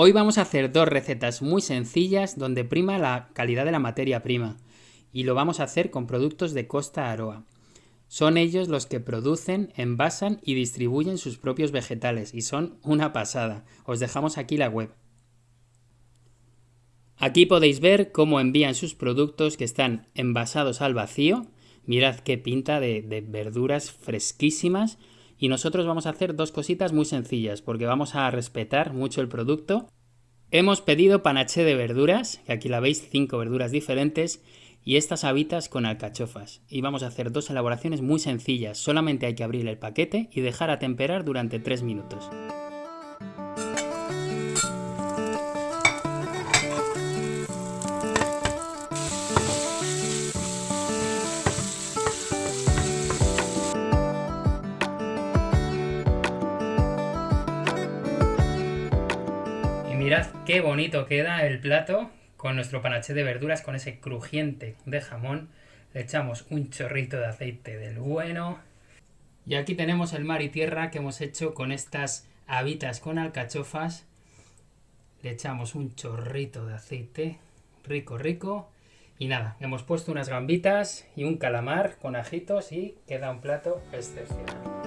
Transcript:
Hoy vamos a hacer dos recetas muy sencillas donde prima la calidad de la materia prima y lo vamos a hacer con productos de Costa Aroa. Son ellos los que producen, envasan y distribuyen sus propios vegetales y son una pasada. Os dejamos aquí la web. Aquí podéis ver cómo envían sus productos que están envasados al vacío. Mirad qué pinta de, de verduras fresquísimas y nosotros vamos a hacer dos cositas muy sencillas porque vamos a respetar mucho el producto. Hemos pedido panaché de verduras, que aquí la veis, cinco verduras diferentes, y estas habitas con alcachofas. Y vamos a hacer dos elaboraciones muy sencillas, solamente hay que abrir el paquete y dejar a temperar durante tres minutos. Mirad qué bonito queda el plato con nuestro panaché de verduras, con ese crujiente de jamón. Le echamos un chorrito de aceite del bueno. Y aquí tenemos el mar y tierra que hemos hecho con estas habitas con alcachofas. Le echamos un chorrito de aceite, rico, rico. Y nada, hemos puesto unas gambitas y un calamar con ajitos y queda un plato excepcional.